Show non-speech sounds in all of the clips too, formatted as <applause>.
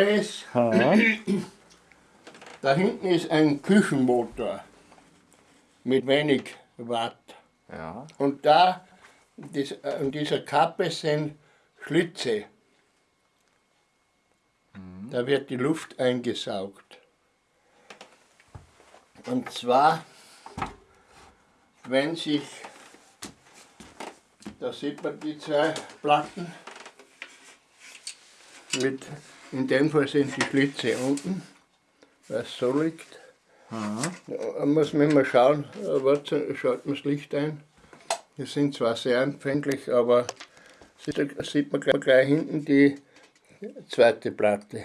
ist, da hinten ist ein Küchenmotor mit wenig Watt. Ja. Und da, dies, an dieser Kappe sind Schlitze. Da wird die Luft eingesaugt. Und zwar, wenn sich, da sieht man die zwei Platten, mit, in dem Fall sind die Schlitze unten, was so liegt. Da muss man immer schauen, schalten wir das Licht ein. Die sind zwar sehr empfindlich, aber sieht, sieht man gleich, gleich hinten die zweite Platte.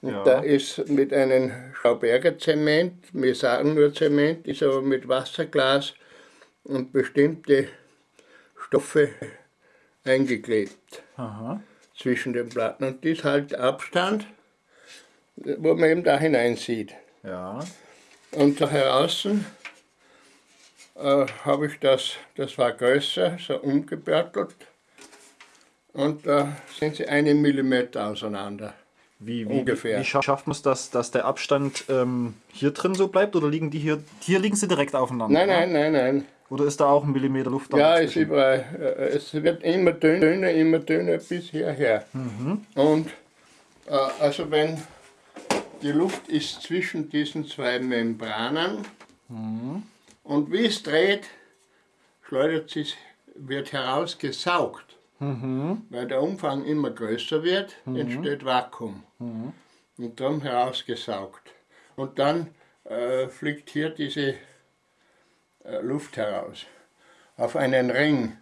Und Ja. da ist mit einem Schauberger Zement, wir sagen nur Zement, ist aber mit Wasserglas und bestimmte Stoffe eingeklebt Aha. Zwischen den Platten. Und das halt Abstand, wo man eben da hinein sieht. Ja. Und da draußen äh, habe ich das, das war größer, so umgebörtelt. Und da sind sie einen Millimeter auseinander. Wie, wie, Ungefähr. wie scha- schafft man es, dass, dass der Abstand ähm, hier drin so bleibt oder liegen die hier, hier liegen sie direkt aufeinander? Nein, ne? nein, nein, nein. Oder ist da auch ein Millimeter Luft Ja, ist überall. äh, Es wird immer dünner, immer dünner bis hierher. Und äh, also wenn die Luft ist zwischen diesen zwei Membranen und wie es dreht, schleudert sie, wird herausgesaugt. Weil der Umfang immer größer wird, entsteht Vakuum. Und darum herausgesaugt. Und dann äh, fliegt hier diese äh, Luft heraus. Auf einen Ring,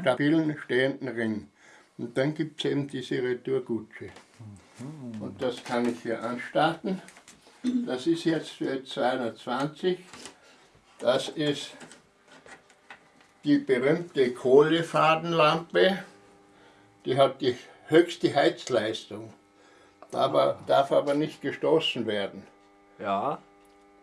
stabilen, stehenden Ring. Und dann gibt es eben diese Retourgutsche. Und das kann ich hier anstarten. Das ist jetzt für 220. Das ist die berühmte Kohlefadenlampe. Die hat die höchste Heizleistung, aber, darf aber nicht gestoßen werden. Ja.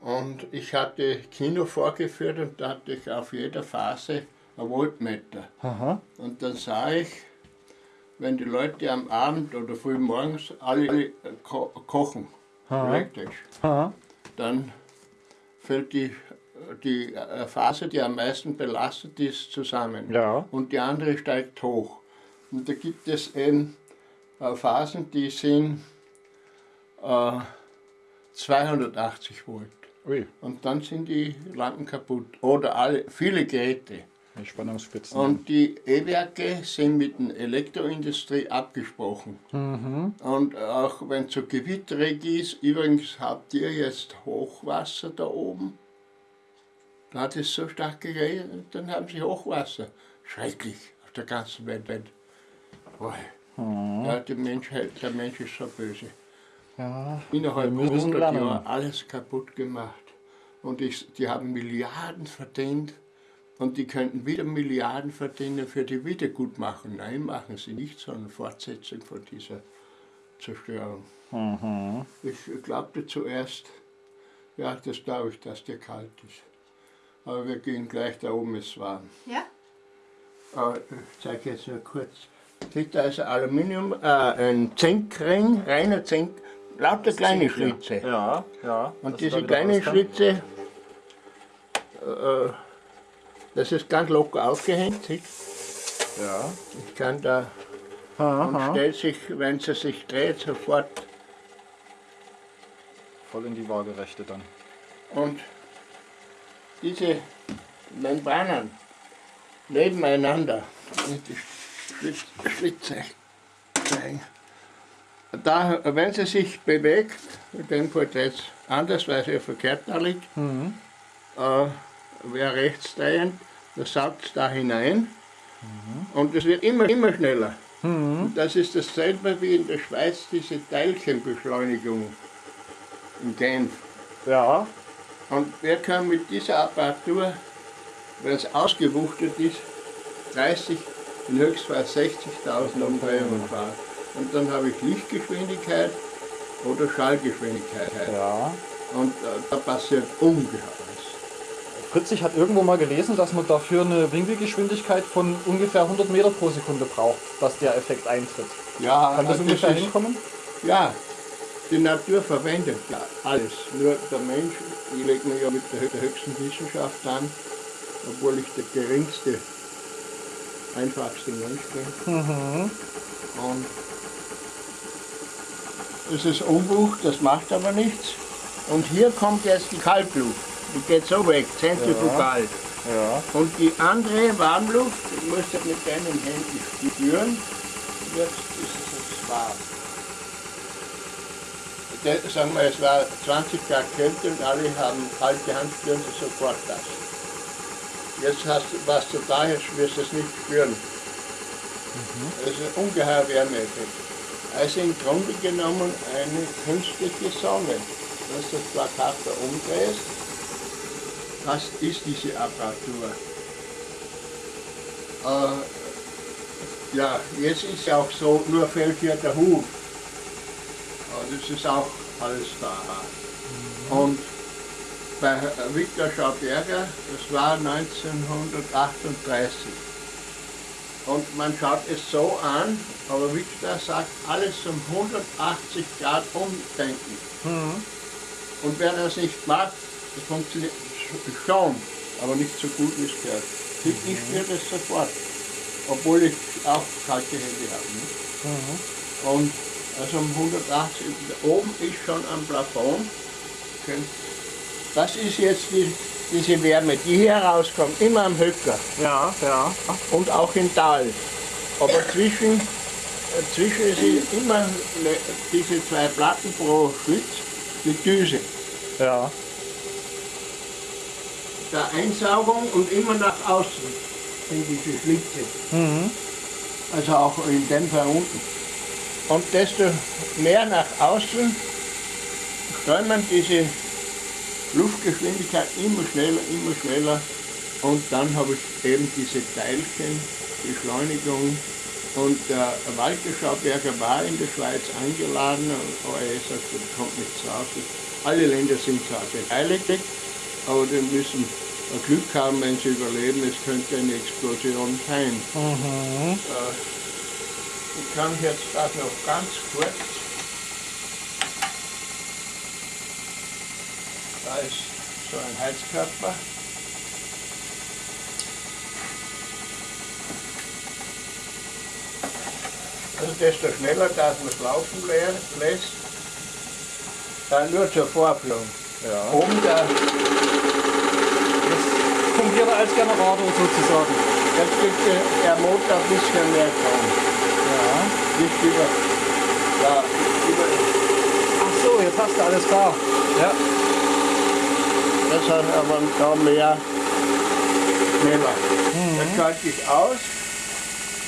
Und ich hatte Kino vorgeführt und da hatte ich auf jeder Phase ein Voltmeter. Aha. Und dann sah ich, wenn die Leute am Abend oder früh morgens alle ko kochen, elektrisch, dann fällt die, die äh, Phase, die am meisten belastet ist, zusammen. Ja. Und die andere steigt hoch. Und da gibt es eben äh, Phasen, die sind äh, 280 Volt. Ui, Und dann sind die Lampen kaputt. Oder alle, viele Geräte. die Spannungsspitzen. Und die E-Werke sind mit der Elektroindustrie abgesprochen. Und auch wenn es so gewitterig ist, übrigens habt ihr jetzt Hochwasser da oben. Da hat es so stark geregnet, dann haben sie Hochwasser. Schrecklich auf der ganzen Welt. Boah. Ja, die Menschheit, der Mensch ist so böse. Ja. Innerhalb Wir müssen 100 lernen. Jahren alles kaputt gemacht. Und ich, die haben Milliarden verdient und die könnten wieder Milliarden verdienen für die Wiedergutmachung. Nein, machen sie nicht, sondern Fortsetzung von dieser Zerstörung. Mhm. Ich glaubte zuerst, ja, das glaube ich, dass dir kalt ist. Aber wir gehen gleich, da oben ist warm. Ja? Aber ich zeige jetzt nur kurz. Seht, da ist ein Aluminium, äh, ein Zinkring, reiner Zink, lauter kleine Schlitze. Ja, ja. Und diese kleinen. Schlitze, äh, das ist ganz locker aufgehängt. Seht? Ja. Ich kann da und Aha. stellt sich, wenn sie sich dreht, sofort. Voll in die Waagerechte dann. Und diese Membranen nebeneinander, und die Schlitz, Schlitze zeigen. Da, wenn sie sich bewegt, Fall jetzt anders, weil sie verkehrt da liegt, äh, wäre rechts drehend, das saugt es da hinein und es wird immer, immer schneller. Und das ist dasselbe wie in der Schweiz, diese Teilchenbeschleunigung in Genf. Ja. Und wir können mit dieser Apparatur, wenn es ausgewuchtet ist, 30, in Höchstfall 60.000 Umdrehungen fahren. Und dann habe ich Lichtgeschwindigkeit oder Schallgeschwindigkeit. Ja. Und äh, da passiert Ungeheures. Fritzig hat irgendwo mal gelesen, dass man dafür eine Winkelgeschwindigkeit von ungefähr 100 Meter pro Sekunde braucht, dass der Effekt eintritt. Ja, Kann das äh, ungefähr ist, hinkommen? Ja, die Natur verwendet ja alles. Nur der Mensch, ich lege mich ja mit der hö- der höchsten Wissenschaft an, obwohl ich der geringste, einfachste Mensch bin. Und es ist Umbruch, das macht aber nichts. Und hier kommt jetzt die Kaltluft. Die geht so weg, zentrifugal. Ja. Und die andere Warmluft, die musst du mit deinen Händen spüren. Jetzt ist es warm. Der- Sagen wir, es war 20 Grad Kälte und alle haben kalte Hand, spüren sie sofort das. Jetzt hast du, was du da jetzt wirst du es nicht spüren. Das ist ein ungeheuer Wärmeeffekt. Also im Grunde genommen eine künstliche Sonne. Dass du das Plakat da umdrehst, das ist diese Apparatur. Äh, ja, jetzt ist ja auch so, nur fehlt hier der. Aber das ist auch alles da. Und bei Viktor Schauberger, das war 1938. Und man schaut es so an, aber Victor sagt, alles um 180 Grad umdenken. Und wer das nicht macht, das funktioniert schon, aber nicht so gut wie es gehört. Ich ich spüre das sofort, obwohl ich auch kalte Hände habe. Ne? Und also um 180, oben ist schon am Plafond. Das ist jetzt die, diese Wärme, die hier rauskommt, immer am Höcker Ja, ja. und auch im Tal. Aber zwischen, äh, zwischen sind immer diese zwei Platten pro Schlitz, die Düse. Ja. Der Einsaugung und immer nach außen sind diese Schlitze. Also auch in dem Fall unten. Und desto mehr nach außen strömen diese Luftgeschwindigkeit immer schneller, immer schneller. Und dann habe ich eben diese Teilchen, Beschleunigung. Und der Walter Schauberger war in der Schweiz eingeladen, aber er sagt, er kommt nicht raus. Alle Länder sind zwar beteiligt, aber die müssen Glück haben, wenn sie überleben. Es könnte eine Explosion sein. Äh, ich kann jetzt das noch ganz kurz. Ist so ein Heizkörper. Also desto schneller dass man es laufen lä- lässt, dann nur zur Vorführung. Ja. Oben der, Das fungiert er als Generator sozusagen. jetzt gibt der, der Motor ein bisschen mehr Strom. Ja. Nicht über, ja, über, Ach so, jetzt hast du alles klar. Ja. Das hat aber da mehr schneller. Das schalte ich aus.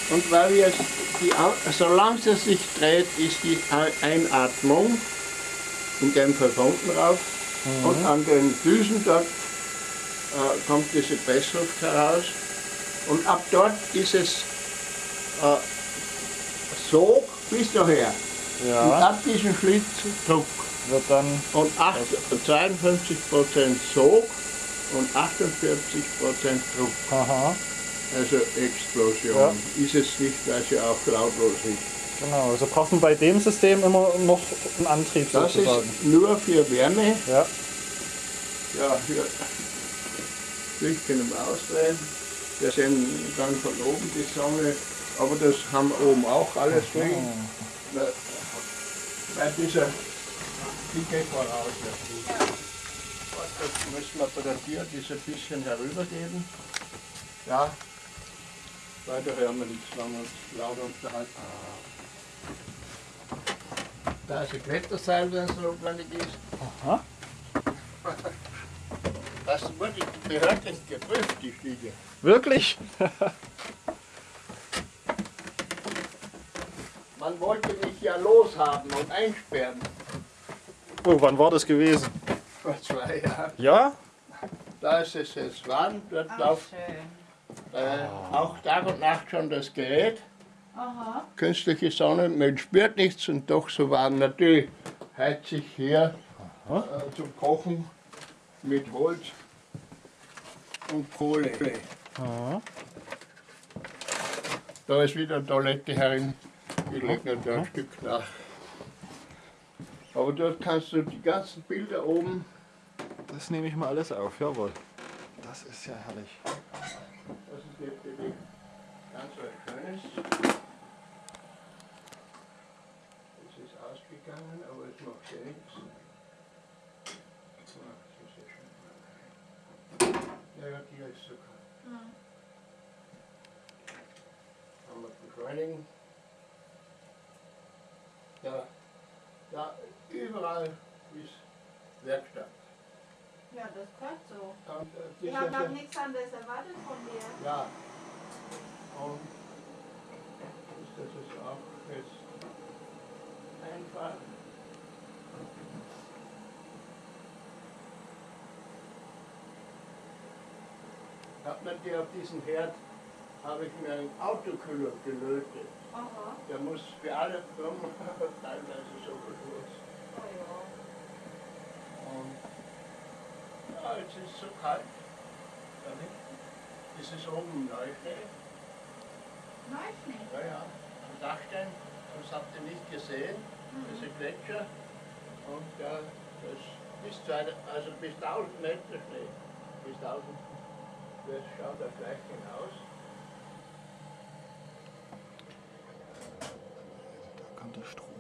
Und weil jetzt die, solange es sich dreht, ist die Ei- Einatmung in dem Fall von unten rauf. Und an den Düsen dort äh, kommt diese Pressluft heraus. Und ab dort ist es äh, Sog bis daher. Und Ja. ab diesem Schlitz Druck. Wird dann. Und acht- 52% Sog und 48% Druck. Aha. Also Explosion. Ist es nicht, weil sie auch lautlos ist. Genau. Also braucht man bei dem System immer noch einen Antrieb Das sozusagen. ist nur für Wärme. Ja. Ja, hier Lichtchen im Ausdrehen. Wir sehen dann von oben die Sonne, aber das haben oben auch alles drin. Bei dieser, die geht voraus. ja. Das müssen wir bei der Tür diese bisschen herübergeben. Ja, weiter hören wir nichts, wenn wir uns laut unterhalten. Da ist ein Kletterseil, wenn es notwendig ist. Aha. <laughs> Das wurde behördlich geprüft, die Stiege. Wirklich? <laughs> Man wollte mich ja loshaben und einsperren. Oh, wann war das gewesen? Vor zwei Jahren. Ja? Da ist es jetzt warm, dort Ach, läuft schön. äh, auch Tag und Nacht schon das Gerät. Aha. Künstliche Sonne, man spürt nichts und doch so warm. Natürlich heizt sich hier äh, zum Kochen mit Holz und Kohle. Aha. Da ist wieder eine Toilette herin. Ich lege noch da ein Stück nach. Aber dort kannst du die ganzen Bilder oben, Das nehme ich mal alles auf, jawohl. Das ist ja herrlich. das ist natürlich ganz was Schönes. Es ist ausgegangen, aber es macht ja nichts. Ah, das ist ja schön. Ja, ja, die ist sogar. Mhm. Haben wir beschleunigen. Ja, ja, überall ist Werkstatt. Ja, das gehört so. Und, äh, Ich habe auch nichts anderes erwartet von dir. Ja. Und das ist auch jetzt einfach. Hat man dir auf diesen Herd, habe ich mir einen Autokühler gelötet. Aha. Der muss für alle Firmen <laughs> teilweise so benutzt. Ja. Und ja, jetzt ist es so kalt. Da hinten ist es oben Neuschnee. Neuschnee. Ja, ja, am Dachstein, das habt ihr nicht gesehen, das ist ein Gletscher und ja, das ist zwar, also bis 1000 Meter Schnee, bis 1000, das schaut da gleich hinaus. Da kommt der Strom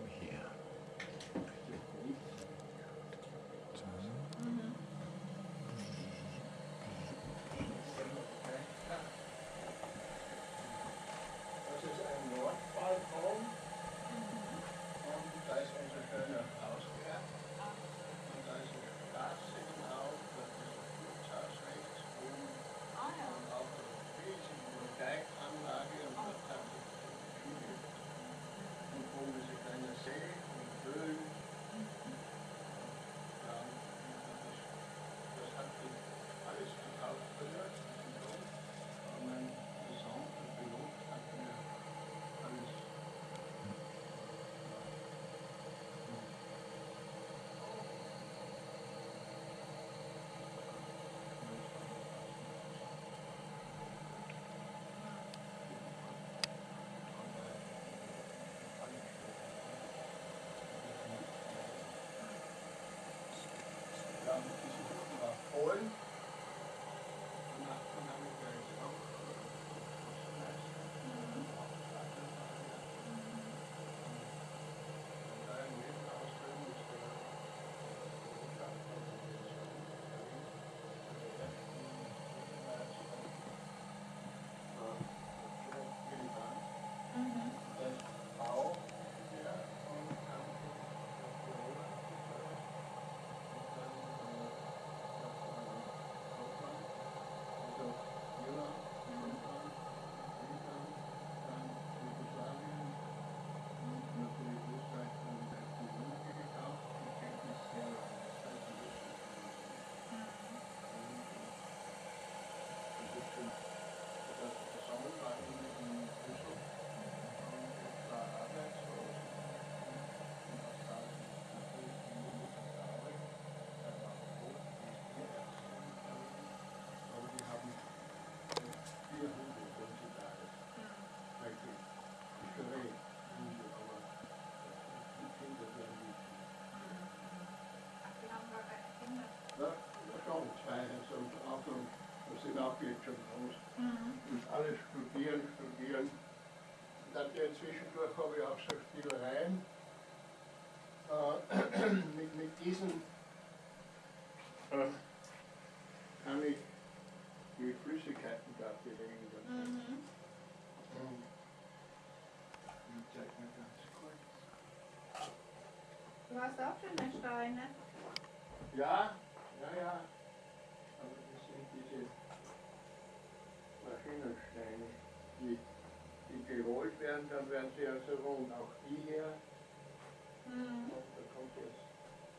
jetzt schon groß. Mhm. Und alle studieren, studieren. Und dann ja, zwischendurch habe ich auch so Spielereien. Äh, <clears throat> mit, mit diesen äh, kann ich die Flüssigkeiten da belegen. Mhm. Und ich zeig mal ganz kurz. Du hast auch schöne Steine. Ja, ja, ja. Aber das sind diese Maschinensteine, die, die gerollt werden, dann werden sie also rund. Auch die hier, Mhm. da kommt jetzt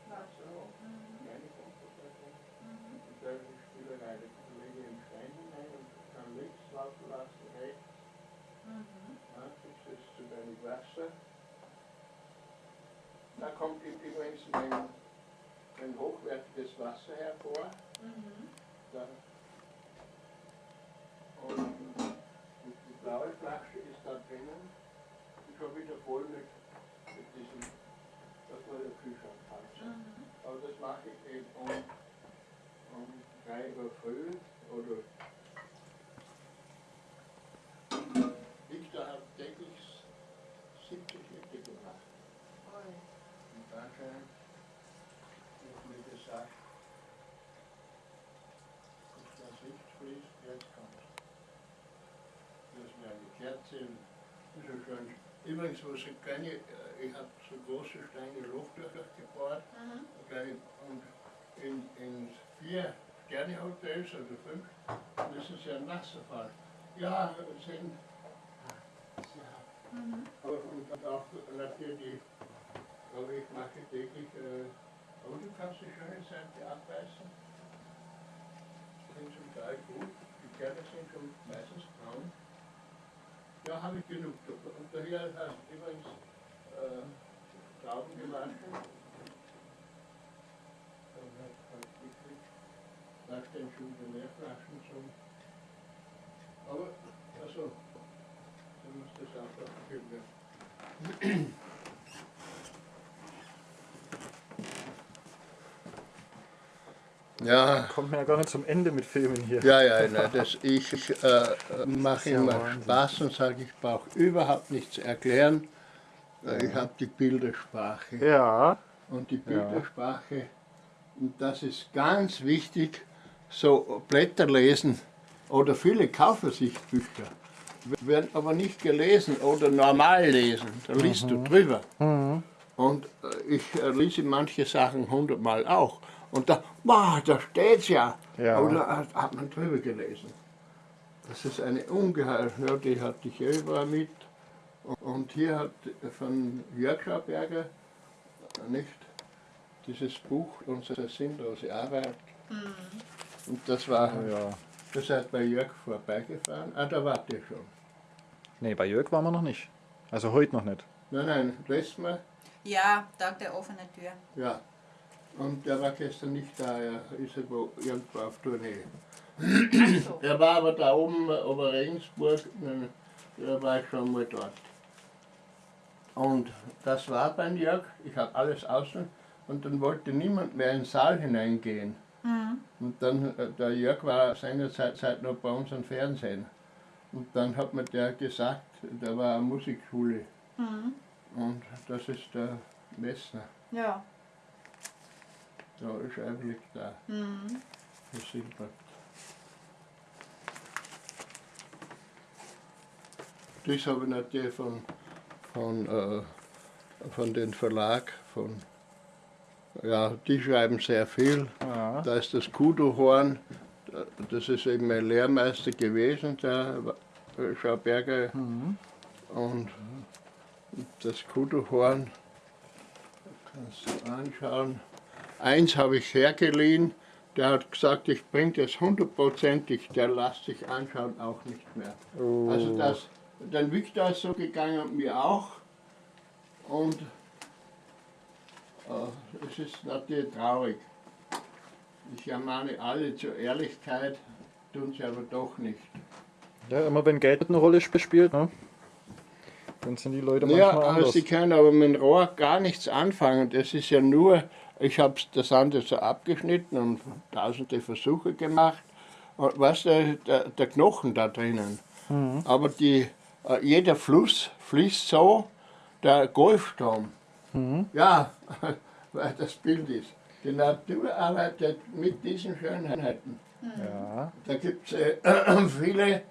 Warte. so, Mhm. kleine kommt da drin. Mhm. Und da ist die Spielerei, da lege ich einen Stein hinein und kann links laufen lassen, rechts. Mhm. Ja, gibst jetzt zu wenig Wasser. Da kommt übrigens mein, mein hochwertiges Wasser hervor. Mhm. Da. schon wieder voll mit, mit diesem, dass man den Kühlschrank tanzt. Mhm. Aber das mache ich eben um, um 3 Uhr früh oder Victor hat täglich 70 Schritte gemacht. Und dann hat mir gesagt, dass das Licht fließt, jetzt kommt. Das ist mir eine Kerze, das ist ein schönes Übrigens, wo so kleine, äh, ich habe so große Steine Luftlöcher gebohrt. Kleine, und in, in vier Sternehotels, also fünf, müssen sie ein Wasserfall. Ja, sind. Ja. Aber und auch natürlich, aber ich mache täglich, äh, aber du kannst die schöne Seite abbeißen. Sind zum Teil gut, die Kerne sind schon meistens braun. Ja, habe ich genug. Und daher du übrigens äh, halt gekriegt, nach schon die Meerflaschen zum. Aber, also, dann muss das einfach gefüllt werden. Ja, Kommt mir ja gar nicht zum Ende mit Filmen hier. ja, ja, nein, das, ich äh, mache ja immer Wahnsinn. Spaß und sage, ich brauche überhaupt nichts erklären. Äh, Ich habe die Bildersprache. Ja. Und die Bildersprache, und das ist ganz wichtig, so Blätter lesen oder viele kaufen sich Bücher, werden aber nicht gelesen oder normal lesen. Da liest du drüber. Und äh, ich äh, lese manche Sachen hundertmal auch. Und da, wow, da steht's ja. Ja. Da hat, hat man drüber gelesen. Das ist eine ungeheure, ja, die hatte ich überall mit. Und hier hat von Jörg Schauberger, nicht, dieses Buch, unsere sinnlose Arbeit. Und das war, ja. das seid bei Jörg vorbeigefahren. Ah, da wart ihr schon. Nee, bei Jörg waren wir noch nicht. Also heute noch nicht. Nein, nein, letztes Mal, Ja, Tag der offenen Tür. ja. Und der war gestern nicht da, er ist irgendwo, irgendwo auf Tournee. So. Er war aber da oben, über Regensburg, da war ich schon mal dort. Und das war beim Jörg, ich habe alles außen und dann wollte niemand mehr in den Saal hineingehen. Und dann, äh, der Jörg war seinerzeit Zeit noch bei uns am Fernsehen. Und dann hat mir der gesagt, da war eine Musikschule. Und das ist der Messner. Ja. Da ist Einblick da. Herr Silbert. Das habe ich natürlich von, von, äh, von dem Verlag, von, ja, die schreiben sehr viel. Ja. Da ist das Kudohorn, das ist eben mein Lehrmeister gewesen, der Schauberger. Und das Kudohorn, kannst du anschauen. Eins habe ich hergeliehen, der hat gesagt, ich bringe das hundertprozentig, der lässt sich anschauen auch nicht mehr. Oh. Also das, dann Victor ist so gegangen und mir auch. Und äh, es ist natürlich traurig. Ich ermahne alle zur Ehrlichkeit, tun sie aber doch nicht. ja, immer wenn Geld eine Rolle sp- spielt, ne? dann sind die Leute Ja, manchmal aber anders. sie können aber mit dem Rohr gar nichts anfangen. Das ist ja nur, ich habe das andere so abgeschnitten und tausende Versuche gemacht. Und weißt du, der, der Knochen da drinnen. Aber die, äh, jeder Fluss fließt so, der Golfstrom. Ja, <laughs> weil das Bild ist. Die Natur arbeitet mit diesen Schönheiten. Ja. Da gibt es äh, <clears throat> viele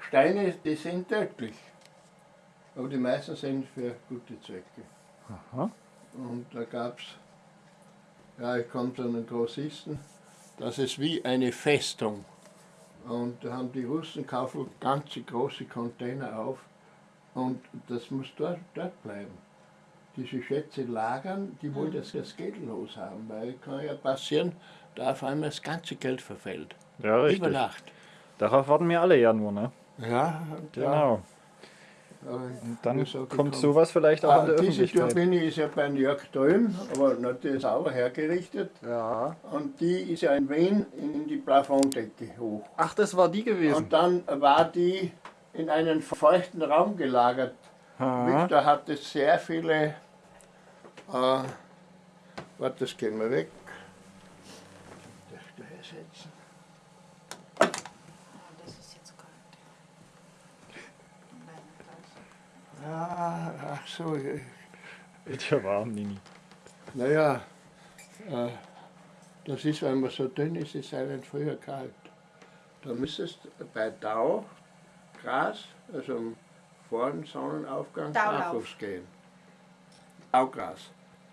Steine, die sind tödlich. Aber die meisten sind für gute Zwecke. Aha. Und da gab es, ja, ich komme zu einem Grossisten, das ist wie eine Festung. Und da haben die Russen kaufen ganze große Container auf und das muss dort, dort bleiben. Diese Schätze lagern, die wollen das, das Geld loshaben, weil kann ja passieren, da auf einmal das ganze Geld verfällt. ja, Über richtig. Nacht. Darauf warten wir alle ja nur, ne? Ja, Genau. Ja, Und dann kommt sowas vielleicht auch Ah, an der diese Öffentlichkeit. Turbine ist ja bei Jörg drüben, aber natürlich sauber hergerichtet. Ja. Und die ist ja in Wien in die Plafonddecke hoch. Ach, das war die gewesen. Und dann war die in einen feuchten Raum gelagert. Aha. Victor hatte sehr viele. Äh, warte, das gehen wir weg. Das gleich setzen. Ah, ach so, äh, Wird ja warm, Nini. naja, äh, das ist, wenn man so dünn ist, ist einem früher kalt. Da müsstest du bei Tau, Gras, also vor dem Sonnenaufgang, Taulauf. barfuß gehen. Taugras.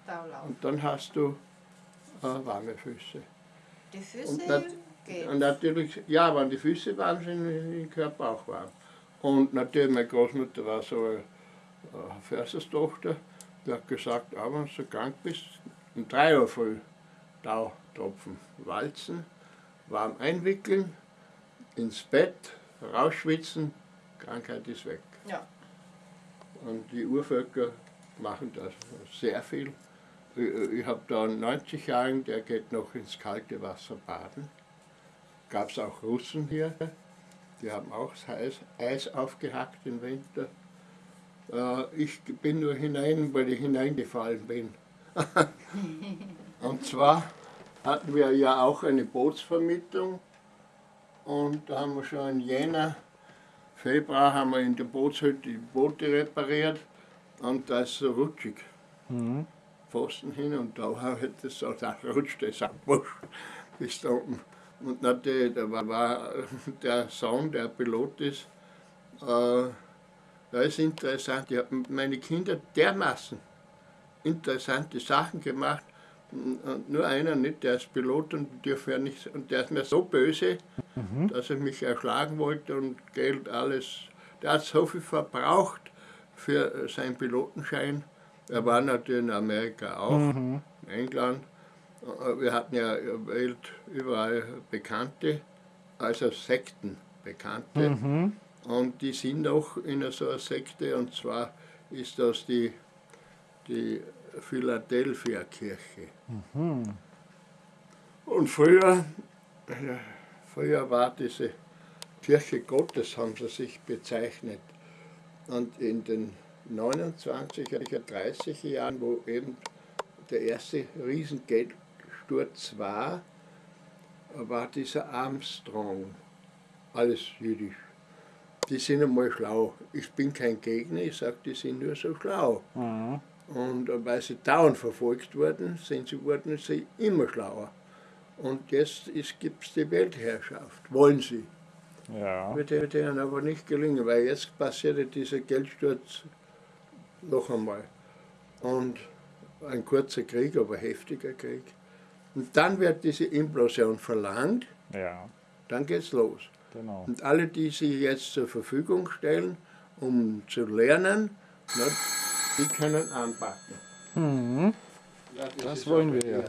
Taulauf. Und dann hast du äh, warme Füße. Die Und, Füße nat geht. und natürlich, ja, wenn die Füße warm sind, ist der Körper auch warm. Und natürlich, meine Großmutter war so eine äh, Försterstochter, die hat gesagt, ah, wenn du krank bist, um 3 Uhr früh Tautropfen walzen, warm einwickeln, ins Bett, rausschwitzen, Krankheit ist weg. Ja. Und die Urvölker machen das sehr viel. Ich, ich habe da einen 90-Jährigen, der geht noch ins kalte Wasser baden. Gab es auch Russen hier, die haben auch das Eis, Eis aufgehackt im Winter. Äh, ich bin nur hinein, weil ich hineingefallen bin. <laughs> Und zwar hatten wir ja auch eine Bootsvermietung und da haben wir schon in Jänner, Februar haben wir in der Bootshütte die Boote repariert und da ist so rutschig. Mhm. Pfosten hin und da hat es so, da rutscht es ab, bis da oben. Und natürlich, da war, war <laughs> der Sohn, der Pilot ist, äh, das ist interessant. Ich habe mit meinen Kindern dermaßen interessante Sachen gemacht. Und nur einer nicht, der ist Pilot und, dürfen nicht, und der ist mir so böse, dass er mich erschlagen wollte und Geld, alles. Der hat so viel verbraucht für seinen Pilotenschein. Er war natürlich in Amerika auch, in England. Äh, Wir hatten ja Welt überall Bekannte, also Sekten Bekannte. Und die sind auch in so einer Sekte, und zwar ist das die, die Philadelphia Kirche. Und früher, früher war diese Kirche Gottes, haben sie sich bezeichnet. Und in den 29er, 30er Jahren, wo eben der erste Riesengeldsturz war, war dieser Armstrong, alles jüdisch. Die sind einmal schlau. Ich bin kein Gegner, ich sage, die sind nur so schlau. Mhm. Und äh, weil sie dauernd verfolgt wurden, sind sie, wurden sie immer schlauer. Und jetzt gibt es die Weltherrschaft, wollen sie. Ja. Wird ihnen aber nicht gelingen, weil jetzt passierte dieser Geldsturz noch einmal. Und ein kurzer Krieg, aber heftiger Krieg. Und dann wird diese Implosion verlangt, Ja, dann geht's los. Genau. Und alle, die sich jetzt zur Verfügung stellen, um zu lernen, na, die können anpacken. Mhm. Ja, Das ist wollen wir ja. hier.